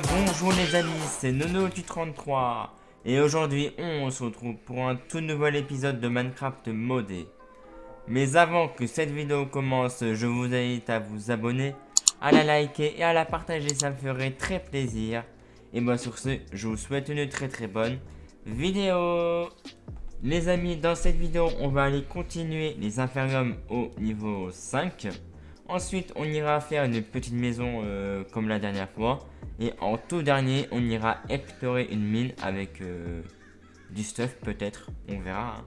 bonjour les amis, c'est Nono du 33 et aujourd'hui on se retrouve pour un tout nouvel épisode de Minecraft modé. Mais avant que cette vidéo commence, je vous invite à vous abonner, à la liker et à la partager, ça me ferait très plaisir. Et moi sur ce, je vous souhaite une très très bonne vidéo. Les amis, dans cette vidéo, on va aller continuer les infériums au niveau 5. Ensuite, on ira faire une petite maison euh, comme la dernière fois. Et en tout dernier, on ira explorer une mine avec euh, du stuff peut-être. On verra. Hein.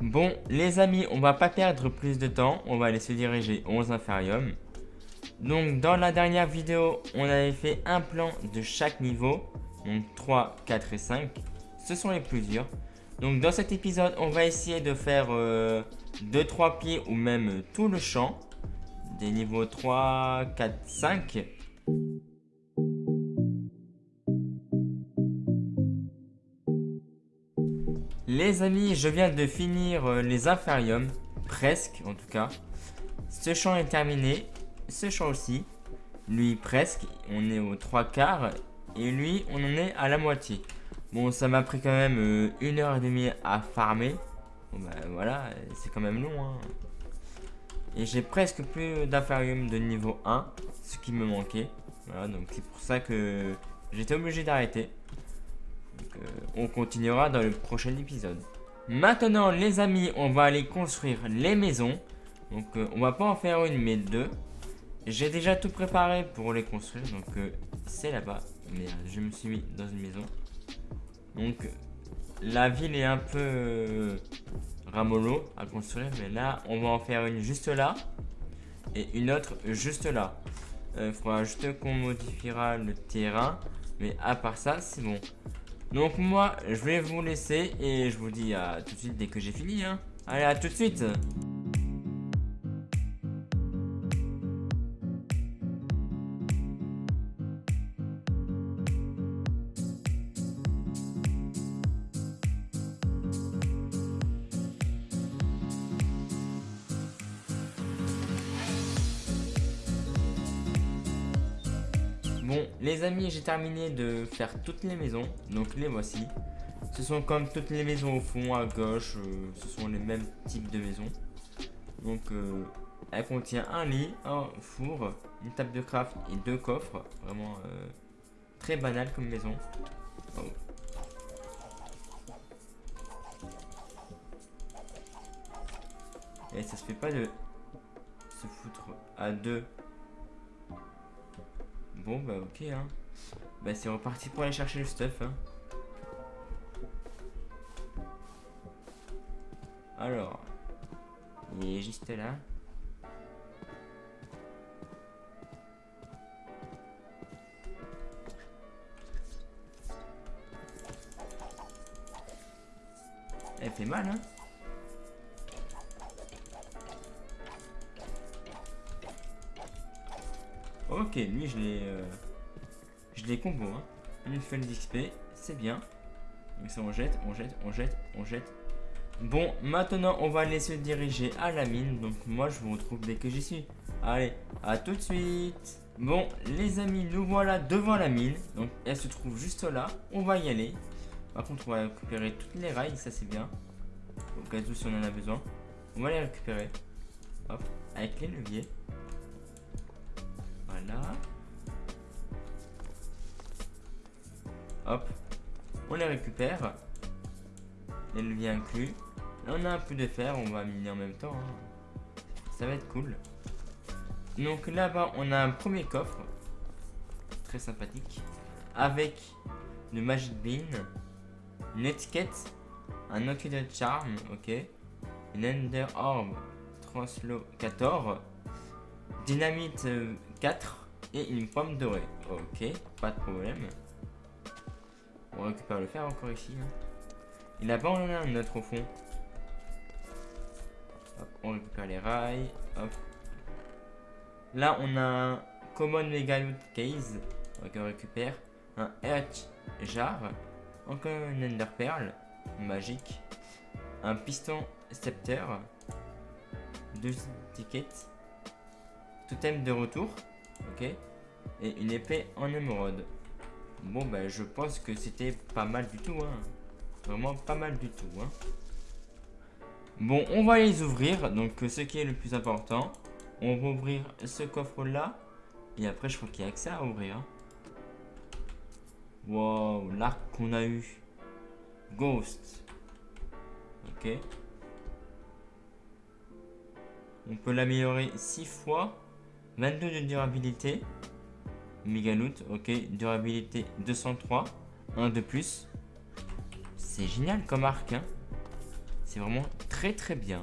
Bon, les amis, on va pas perdre plus de temps. On va aller se diriger aux infériums. Donc, dans la dernière vidéo, on avait fait un plan de chaque niveau. Donc, 3, 4 et 5. Ce sont les plus durs. Donc, dans cet épisode, on va essayer de faire 2-3 euh, pieds ou même tout le champ. Des niveaux 3, 4, 5. Les amis, je viens de finir euh, les infériums, presque en tout cas. Ce champ est terminé, ce champ aussi. Lui presque, on est aux trois quarts et lui on en est à la moitié. Bon, ça m'a pris quand même euh, une heure et demie à farmer. Bon bah voilà, c'est quand même long. Hein. Et j'ai presque plus d'inférium de niveau 1, ce qui me manquait. Voilà, donc c'est pour ça que j'étais obligé d'arrêter. Euh, on continuera dans le prochain épisode. Maintenant les amis, on va aller construire les maisons. Donc euh, on va pas en faire une mais deux. J'ai déjà tout préparé pour les construire. Donc euh, c'est là-bas. Merde, je me suis mis dans une maison. Donc la ville est un peu ramolo à construire. Mais là, on va en faire une juste là. Et une autre juste là. Il faudra juste qu'on modifiera le terrain. Mais à part ça, c'est bon. Donc moi, je vais vous laisser et je vous dis à tout de suite dès que j'ai fini. Hein. Allez, à tout de suite Bon, les amis, j'ai terminé de faire toutes les maisons. Donc les voici. Ce sont comme toutes les maisons au fond, à gauche. Euh, ce sont les mêmes types de maisons. Donc, euh, elle contient un lit, un four, une table de craft et deux coffres. Vraiment euh, très banal comme maison. Oh. Et ça se fait pas de se foutre à deux Bon, bah ok, hein. Bah c'est reparti pour aller chercher le stuff, hein. Alors, il est juste là. Elle fait mal, hein Ok, lui je l'ai... Euh, je l'ai combo, hein. Une feuille d'XP, c'est bien. Donc ça on jette, on jette, on jette, on jette. Bon, maintenant on va aller se diriger à la mine. Donc moi je vous retrouve dès que j'y suis. Allez, à tout de suite Bon, les amis, nous voilà devant la mine. Donc elle se trouve juste là. On va y aller. Par contre, on va récupérer toutes les rails, ça c'est bien. Au cas où si on en a besoin. On va les récupérer. Hop, avec les leviers. Hop. On les récupère. Les leviers inclus. Là, on a un peu de fer. On va miner en même temps. Hein. Ça va être cool. Donc là-bas, on a un premier coffre. Très sympathique. Avec le Magic Bean. Une étiquette. Un de Charm. Ok. Une Ender Orb. Translo 14. Dynamite 4 et une pomme dorée. Ok, pas de problème. On récupère le fer encore ici. Hein. Et là-bas, on en a un autre au fond. on récupère les rails. Hop. Là, on a un Common Megaloot Case. On récupère un Earth Jar. Encore une Ender Pearl. Magique. Un piston Scepter. Deux tickets. Totem de retour. Ok. Et une épée en émeraude. Bon, ben, je pense que c'était pas mal du tout, hein. Vraiment pas mal du tout, hein. Bon, on va les ouvrir. Donc, ce qui est le plus important, on va ouvrir ce coffre-là. Et après, je crois qu'il y a ça à ouvrir. Wow, l'arc qu'on a eu. Ghost. Ok. On peut l'améliorer 6 fois. 22 de durabilité. Megaloot, ok. Durabilité 203. 1 de plus. C'est génial comme arc, hein. C'est vraiment très très bien.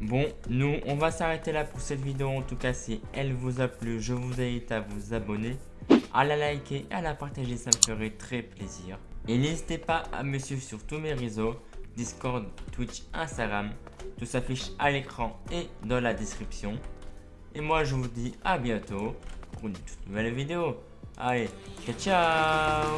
Bon, nous, on va s'arrêter là pour cette vidéo. En tout cas, si elle vous a plu, je vous invite à vous abonner, à la liker, à la partager. Ça me ferait très plaisir. Et n'hésitez pas à me suivre sur tous mes réseaux, Discord, Twitch, Instagram. Tout s'affiche à l'écran et dans la description. Et moi, je vous dis à bientôt pour une toute nouvelle vidéo. Allez, ciao ciao